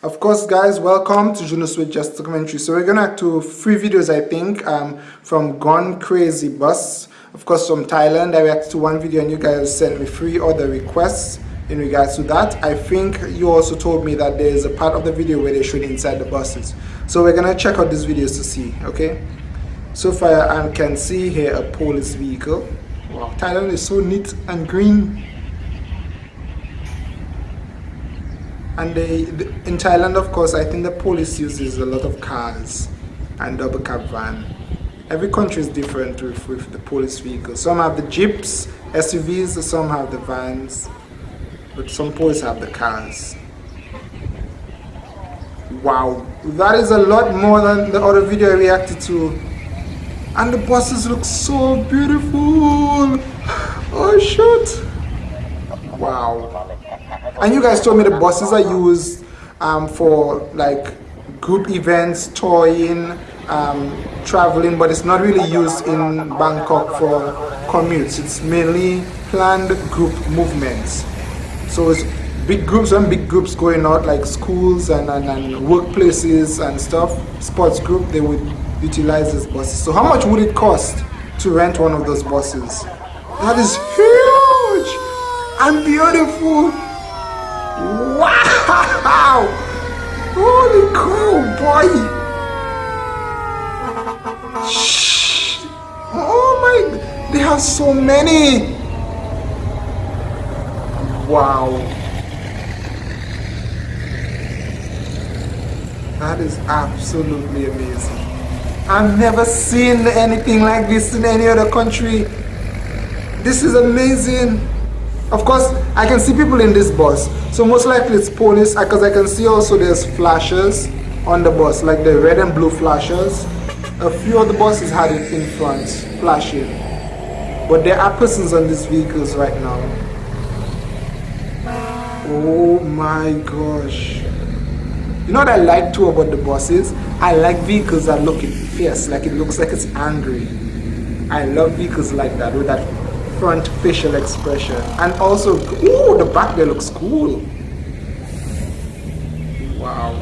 Of course guys, welcome to Juno Switch Just Documentary. So we're gonna do three videos I think um, from Gone Crazy Bus. Of course from Thailand, I reacted to one video and you guys sent me three other requests in regards to that. I think you also told me that there's a part of the video where they show inside the buses. So we're gonna check out these videos to see, okay? So far I can see here a police vehicle. Wow, Thailand is so neat and green. And they, in Thailand, of course, I think the police uses a lot of cars and double cab van. Every country is different with, with the police vehicles. Some have the jeeps, SUVs, some have the vans, but some police have the cars. Wow, that is a lot more than the other video I reacted to. And the buses look so beautiful. Oh shoot. Wow. And you guys told me the buses are used um, for like group events touring um, traveling but it's not really used in Bangkok for commutes. It's mainly planned group movements. So it's big groups and big groups going out like schools and, and, and workplaces and stuff sports group they would utilize these buses. So how much would it cost to rent one of those buses? That is huge and beautiful Wow! Holy cow, boy! Shh. Oh my, they have so many! Wow. That is absolutely amazing. I've never seen anything like this in any other country. This is amazing. Of course, I can see people in this bus. So most likely it's police uh, because I can see also there's flashes on the bus, like the red and blue flashes. A few of the buses had it in front, flashing. But there are persons on these vehicles right now. Oh my gosh. You know what I like too about the buses? I like vehicles that look fierce, like it looks like it's angry. I love vehicles like that with that front facial expression. And also ooh the back there looks cool. Wow.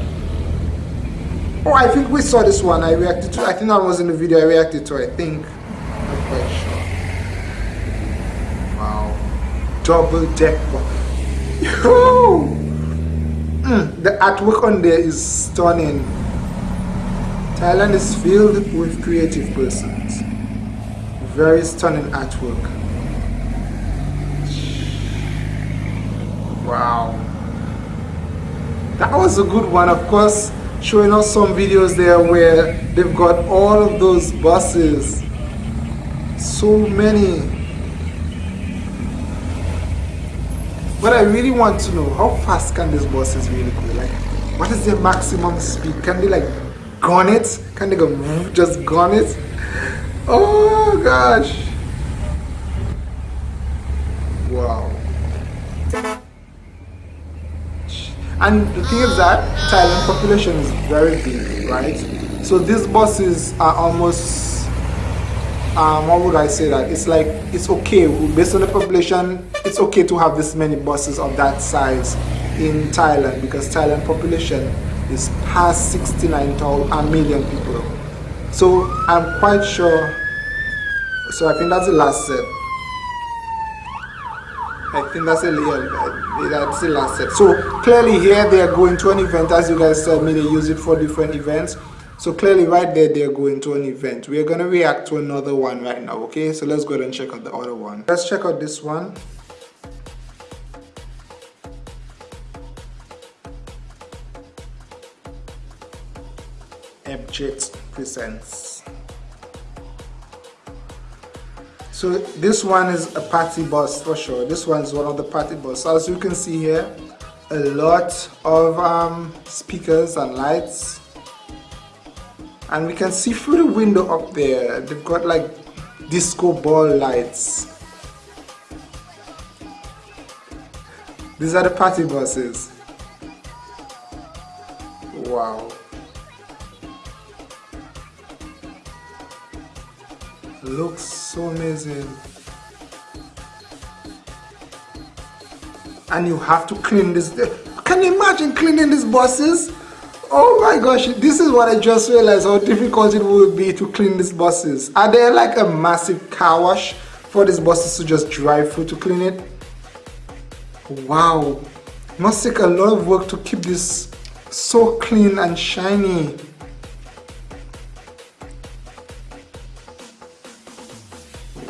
Oh I think we saw this one. I reacted to I think that was in the video. I reacted to I think. Not quite sure. Wow. Double deck mm, the artwork on there is stunning. Thailand is filled with creative persons. Very stunning artwork Wow. That was a good one, of course, showing us some videos there where they've got all of those buses. So many. But I really want to know, how fast can these buses really go? Like, what is their maximum speed? Can they like gun it? Can they go just gun it? Oh gosh. Wow. And the thing is that Thailand population is very big, right? So these buses are almost, um, what would I say that? It's like, it's okay, based on the population, it's okay to have this many buses of that size in Thailand because Thailand population is past 69 million people. So I'm quite sure, so I think that's the last set. I think that's a yeah, that's the last set. So clearly here they are going to an event, as you guys said me, they use it for different events. So clearly right there they're going to an event. We are gonna react to another one right now, okay? So let's go ahead and check out the other one. Let's check out this one. Ebjet presents. So this one is a party bus for sure. This one is one of the party bus. As you can see here, a lot of um, speakers and lights. And we can see through the window up there, they've got like disco ball lights. These are the party buses. Wow. Looks so amazing. And you have to clean this can you imagine cleaning these buses? Oh my gosh this is what i just realized how difficult it would be to clean these buses. Are there like a massive car wash for these buses to just drive through to clean it? Wow. Must take a lot of work to keep this so clean and shiny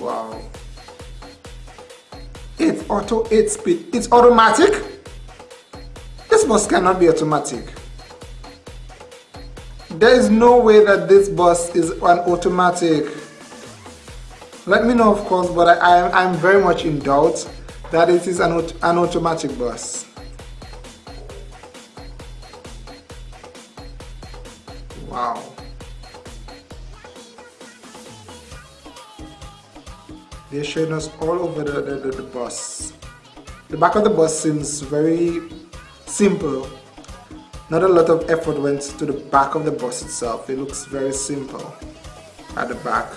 wow. It's auto 8 speed it's automatic? This bus cannot be automatic. There is no way that this bus is an automatic. Let me know of course but I, I, I'm very much in doubt that it is an, an automatic bus. Wow they're showing us all over the, the, the, the bus the back of the bus seems very simple not a lot of effort went to the back of the bus itself. It looks very simple at the back.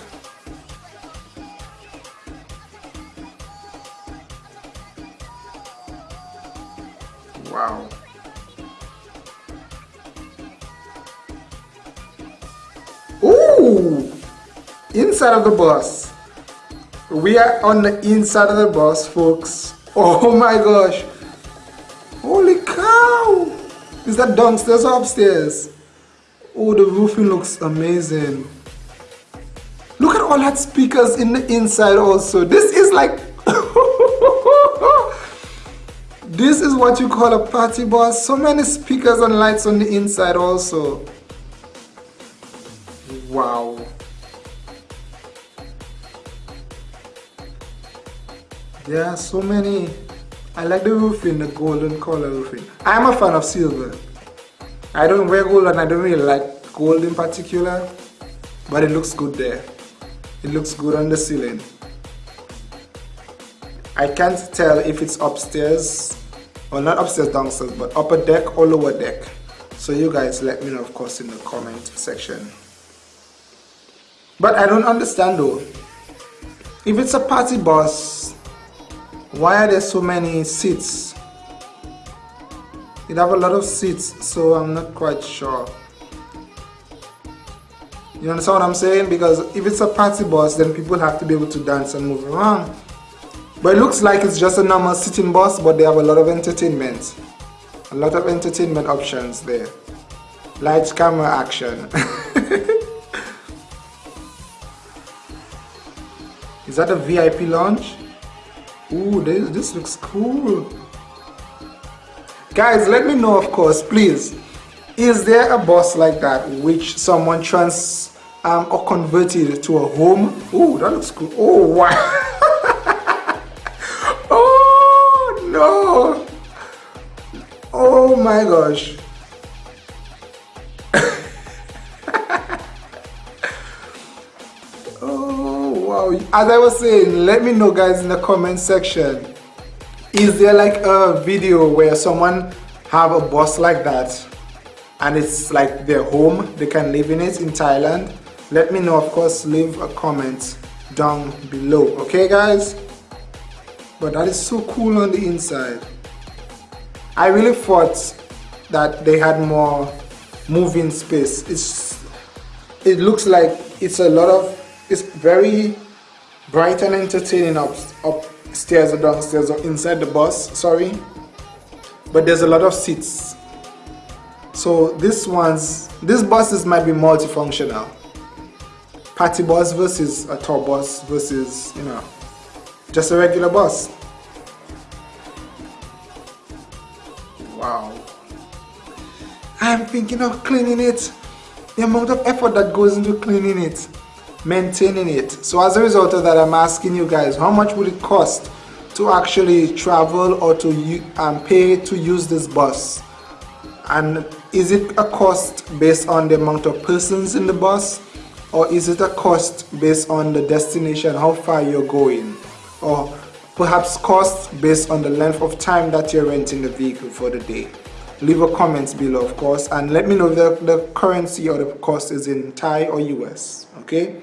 Wow. Ooh! Inside of the bus. We are on the inside of the bus, folks. Oh my gosh. Holy cow! Is that downstairs or upstairs? Oh, the roofing looks amazing. Look at all that speakers in the inside also. This is like... this is what you call a party bus. So many speakers and lights on the inside also. Are so many I like the roofing, the golden color roofing. I'm a fan of silver. I don't wear gold and I don't really like gold in particular, but it looks good there. It looks good on the ceiling. I can't tell if it's upstairs, or not upstairs, downstairs, but upper deck or lower deck. So you guys let me know, of course, in the comment section. But I don't understand though. If it's a party bus, why are there so many seats? It have a lot of seats so I'm not quite sure. You understand what I'm saying? Because if it's a party bus then people have to be able to dance and move around. But it looks like it's just a normal sitting bus but they have a lot of entertainment. A lot of entertainment options there. Lights camera action. Is that a VIP lounge Ooh, this, this looks cool. Guys, let me know, of course, please. Is there a bus like that which someone trans um, or converted to a home? Ooh, that looks cool. Oh, wow. oh, no. Oh, my gosh. As I was saying, let me know guys in the comment section. Is there like a video where someone have a bus like that and it's like their home, they can live in it in Thailand? Let me know, of course, leave a comment down below, okay guys? But that is so cool on the inside. I really thought that they had more moving space. It's, it looks like it's a lot of, it's very bright and entertaining up upstairs or downstairs or inside the bus sorry. But there's a lot of seats. So this one's this buses might be multifunctional. Party bus versus a tour bus versus you know just a regular bus. Wow. I'm thinking of cleaning it. The amount of effort that goes into cleaning it maintaining it. So as a result of that i'm asking you guys how much would it cost to actually travel or to um, pay to use this bus? And is it a cost based on the amount of persons in the bus? Or is it a cost based on the destination how far you're going? Or perhaps cost based on the length of time that you're renting the vehicle for the day? Leave a comment below of course. And let me know if the, the currency or the cost is in Thai or US okay